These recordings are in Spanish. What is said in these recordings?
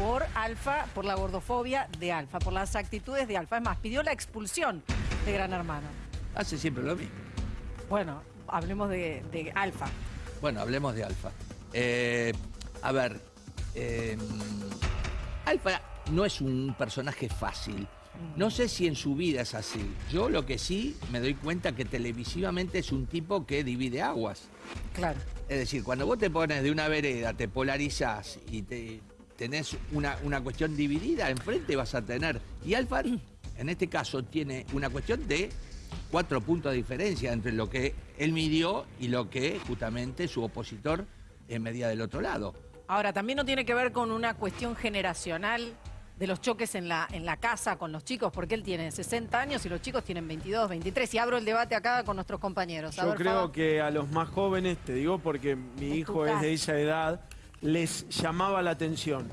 por Alfa, por la gordofobia de Alfa, por las actitudes de Alfa. Es más, pidió la expulsión de Gran Hermano. Hace siempre lo mismo. Bueno, hablemos de, de Alfa. Bueno, hablemos de Alfa. Eh, a ver, eh, Alfa no es un personaje fácil. No sé si en su vida es así. Yo lo que sí me doy cuenta que televisivamente es un tipo que divide aguas. Claro. Es decir, cuando vos te pones de una vereda, te polarizás y te, tenés una, una cuestión dividida, enfrente vas a tener. Y Alfa, en este caso, tiene una cuestión de cuatro puntos de diferencia entre lo que él midió y lo que justamente su opositor eh, medía del otro lado. Ahora, también no tiene que ver con una cuestión generacional de los choques en la, en la casa con los chicos, porque él tiene 60 años y los chicos tienen 22, 23. Y abro el debate acá con nuestros compañeros. A Yo ver, creo que a los más jóvenes, te digo porque mi hijo es de esa edad, les llamaba la atención.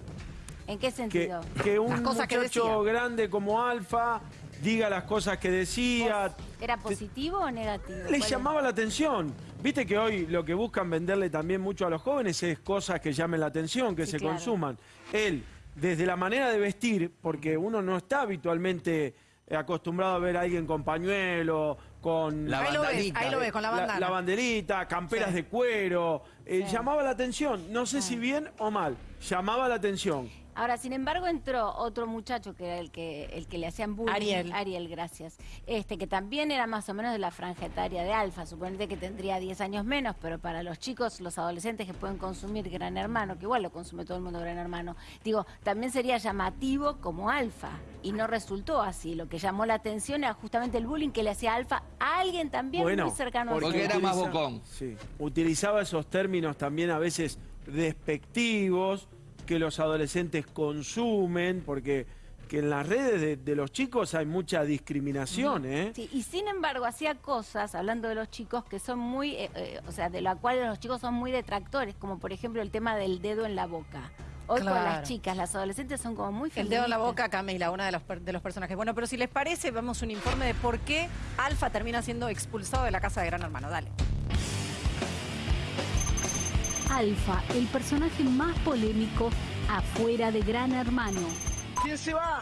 ¿En qué sentido? que un que muchacho decía. grande como Alfa diga las cosas que decía. ¿Era positivo o negativo? Les llamaba la atención. Viste que hoy lo que buscan venderle también mucho a los jóvenes es cosas que llamen la atención, que Sí, se claro. consuman. Él, desde la manera de vestir, porque uno no está habitualmente acostumbrado a ver a alguien con pañuelo, con La ahí lo ves, ahí lo ves, con la bandana. la banderita, camperas Sí. de cuero. eh, Sí. Llamaba la atención. No sé si bien o mal. Llamaba la atención. Ahora, sin embargo, entró otro muchacho que era el que, el que le hacían bullying. Ariel. Ariel, gracias. Este, que también era más o menos de la franja etaria de Alfa. Suponete que tendría 10 años menos, pero para los chicos, los adolescentes que pueden consumir Gran Hermano, que igual lo consume todo el mundo Gran Hermano, digo, también sería llamativo como Alfa. Y no resultó así. Lo que llamó la atención era justamente el bullying que le hacía Alfa a alguien también Bueno, muy cercano a porque era más bocón. Sí, utilizaba esos términos también a veces despectivos que los adolescentes consumen, porque que en las redes de, de los chicos hay mucha discriminación, ¿eh? Sí, y sin embargo hacía cosas, hablando de los chicos, que son muy, eh, eh, o sea, de la cual los chicos son muy detractores, como por ejemplo el tema del dedo en la boca. Hoy con las chicas, las adolescentes son como muy El dedo en la feministas. boca, Camila, una de los, per- de los personajes. Bueno, pero si les parece, vemos un informe de por qué Alfa termina siendo expulsado de la casa de Gran Hermano. Dale. Alfa, el personaje más polémico afuera de Gran Hermano. ¿Quién se va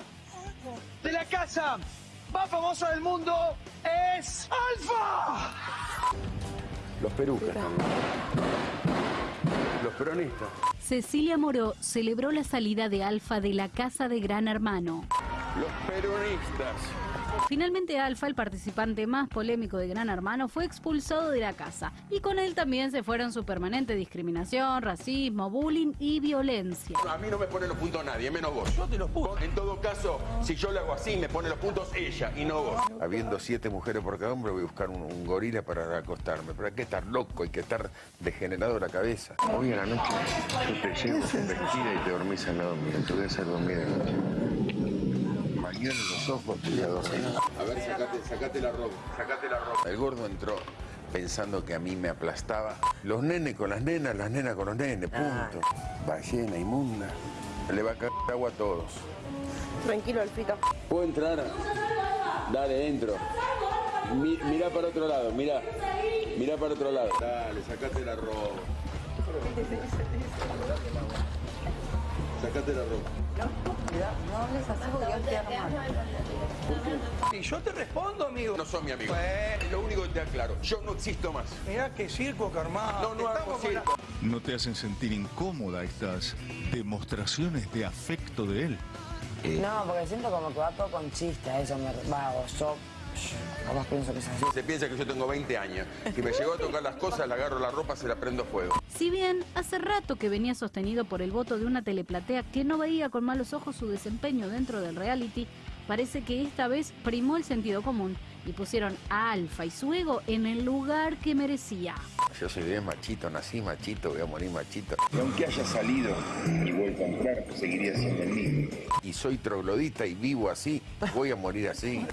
de la casa más famosa del mundo? Es Alfa. Los perucas también. Los peronistas. Cecilia Moró celebró la salida de Alfa de la casa de Gran Hermano. Los peronistas. Finalmente Alfa, el participante más polémico de Gran Hermano, fue expulsado de la casa. Y con él también se fueron su permanente discriminación, racismo, bullying y violencia. A mí no me pone los puntos nadie, menos vos. Yo te los puse. En todo caso, si yo lo hago así, me pone los puntos ella y no vos. Habiendo siete mujeres por cada hombre, voy a buscar un, un gorila para acostarme. Pero hay que estar loco, hay que estar degenerado la cabeza. Hoy en la noche yo te llevo vestida y te dormís al lado mío. Te voy a hacer dormir de noche. Los ojos a dormir. A ver, sacate, sacate la ropa, sacate la ropa. El gordo entró pensando que a mí me aplastaba. Los nenes con las nenas, las nenas con los nenes, punto. Ballena inmunda. Le va a caer agua a todos. Tranquilo, Alfito. ¿Puedo entrar? Dale, entro. Mi- mirá para otro lado, mirá. Mirá para otro lado. Dale, sacate la ropa. Sacate la ropa. Y yo te respondo, amigo. No son mi amigo. Bueno. Lo único que te aclaro. Yo no existo más. Mirá qué circo que armás. No, no hago la- circo. ¿No te hacen sentir incómoda estas demostraciones de afecto de él? No, porque siento como que va todo con chiste, eso me va, yo, capaz pienso que es así. Se piensa que yo tengo 20 años. Si me llegó a tocar las cosas, le agarro la ropa, se la prendo fuego. Si bien hace rato que venía sostenido por el voto de una teleplatea que no veía con malos ojos su desempeño dentro del reality, parece que esta vez primó el sentido común y pusieron a Alfa y su ego en el lugar que merecía. Yo soy bien machito, nací machito, voy a morir machito. Y aunque haya salido y vuelto a entrar, seguiría siendo el mismo. Y soy troglodita y vivo así, voy a morir así.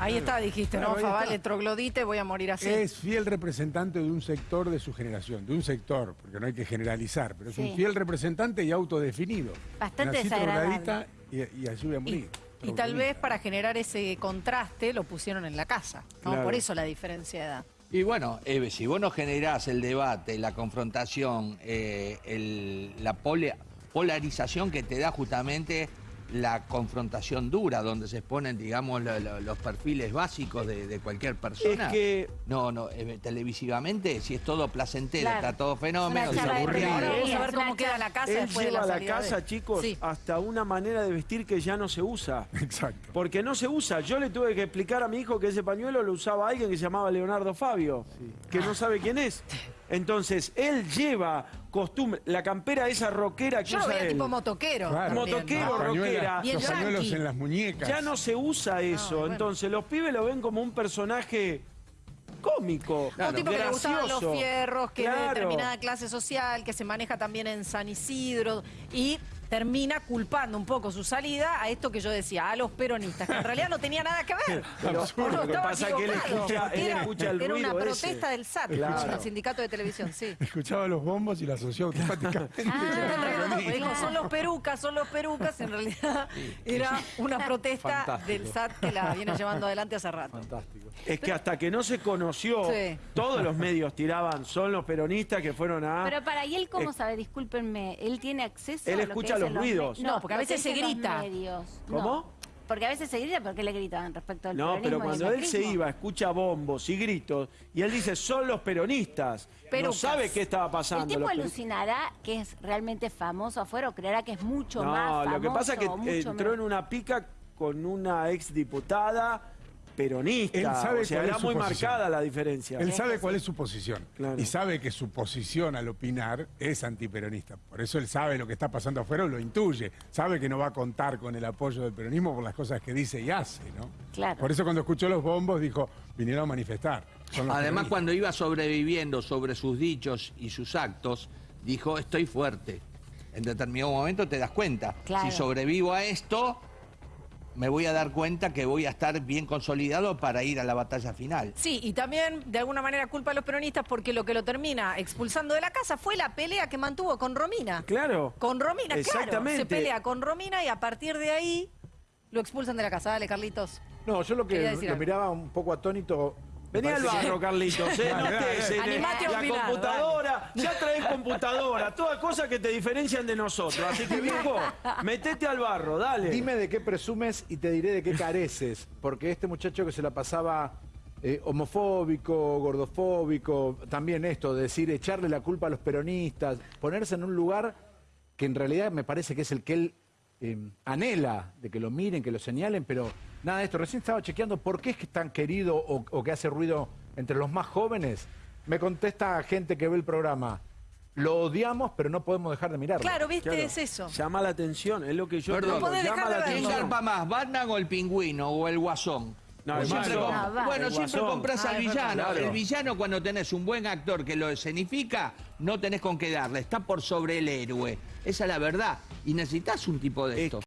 Ahí está, dijiste, Claro, ¿no? Favale, troglodite, voy a morir así. Es fiel representante de un sector de su generación, de un sector, porque no hay que generalizar, pero es Sí. un fiel representante y autodefinido. Bastante Nací desagradable. y, y así voy a morir. y tal vez para generar ese contraste lo pusieron en la casa, ¿no? Claro. Por eso la diferencia de edad. Y bueno, Eve, si vos no generás el debate, la confrontación, eh, el- la pole- polarización que te da justamente la confrontación dura, donde se exponen, digamos, lo- lo- los perfiles básicos de, de cualquier persona. Es que- No, no, eh, televisivamente, si es todo placentero, Claro. está todo fenómeno, de aburrido. Ahora vamos a Es ver cómo queda la casa Él después de lleva la de- casa, chicos, Sí. hasta una manera de vestir que ya no se usa. Exacto. Porque no se usa. Yo le tuve que explicar a mi hijo que ese pañuelo lo usaba alguien que se llamaba Leonardo Fabio, que no sabe quién es. Entonces, él lleva costumbre, la campera esa rockera que Yo lo usa veía él. tipo motoquero. Claro. también, Motoquero, rockera. Bien los pañuelos en las muñecas. Ya no se usa eso. bueno. Entonces, los pibes lo ven como un personaje cómico. Un tipo que le gustaban los gracioso. fierros, que es de Claro. determinada clase social, que se maneja también en San Isidro y termina culpando un poco su salida a esto que yo decía, a los peronistas, que en realidad no tenía nada que ver. Pero Uno lo que estaba pasa es que él equivocado, escucha, porque él era- escucha el Era una ese. protesta del SAT, Claro. el sindicato de televisión, sí. Escuchaba los bombos y la asoció automáticamente. Porque peronistas. dijo, son los perucas, son los perucas, en realidad era una protesta Fantástico. del SAT que la viene llevando adelante hace rato. Fantástico. Es que hasta que no se conoció, Sí. todos los medios tiraban, son los peronistas que fueron a... Pero para, ¿y él cómo Eh, sabe? Discúlpenme, ¿él tiene acceso Él a lo que escucha dicen los ruidos. No, porque a veces se grita. ¿Cómo? No, porque a veces se grita, ¿por qué le gritaban respecto al No, pero cuando él se iba, escucha bombos y gritos, y él dice, son los peronistas. No Perucas. sabe qué estaba ¿El pasando. tipo los peru- alucinará que es realmente famoso afuera o creerá que es mucho más No, famoso? lo que pasa es que entró menos? en una pica con una exdiputada peronista. Él sabe o sea, cuál era es su muy posición. marcada la diferencia. Él sabe cuál es su posición. Claro. Y sabe que su posición al opinar es antiperonista. Por eso él sabe lo que está pasando afuera, lo intuye. Sabe que no va a contar con el apoyo del peronismo por las cosas que dice y hace, ¿no? Claro. Por eso cuando escuchó los bombos dijo, vinieron a manifestar. Además, peronistas. cuando iba sobreviviendo sobre sus dichos y sus actos, dijo, estoy fuerte. En determinado momento te das cuenta. Claro. Si sobrevivo a esto, me voy a dar cuenta que voy a estar bien consolidado para ir a la batalla final. Sí, y también de alguna manera culpa a los peronistas porque lo que lo termina expulsando de la casa fue la pelea que mantuvo con Romina. Claro. Con Romina, claro. Exactamente. Se pelea con Romina y a partir de ahí lo expulsan de la casa. Dale, Carlitos. No, yo lo que lo miraba un poco atónito. Vení al que- barro, Carlitos, ¿eh? No estés en Animate a la opinar, computadora. Ya traes computadora. Todas cosas que te diferencian de nosotros. Así que, viejo, metete al barro, dale. Dime de qué presumes y te diré de qué careces. Porque este muchacho que se la pasaba eh, homofóbico, gordofóbico, también esto, de decir, echarle la culpa a los peronistas, ponerse en un lugar que en realidad me parece que es el que él eh, anhela, de que lo miren, que lo señalen, pero nada de esto. Recién estaba chequeando por qué es que es tan querido o, o que hace ruido entre los más jóvenes. Me contesta gente que ve el programa. Lo odiamos, pero no podemos dejar de mirarlo. Claro, viste, Claro. es eso. Llama la atención, es lo que yo Perdón. digo, No podés llama dejar de la verlo. ¿Quién atención. garpa más, Batman o el pingüino o el guasón? No, el siempre com- Ah, bueno, El siempre guasón. compras Ah, al es verdad. villano. Claro. El villano cuando tenés un buen actor que lo escenifica, no tenés con qué darle. Está por sobre el héroe. Esa es la verdad. Y necesitas un tipo de Es esto.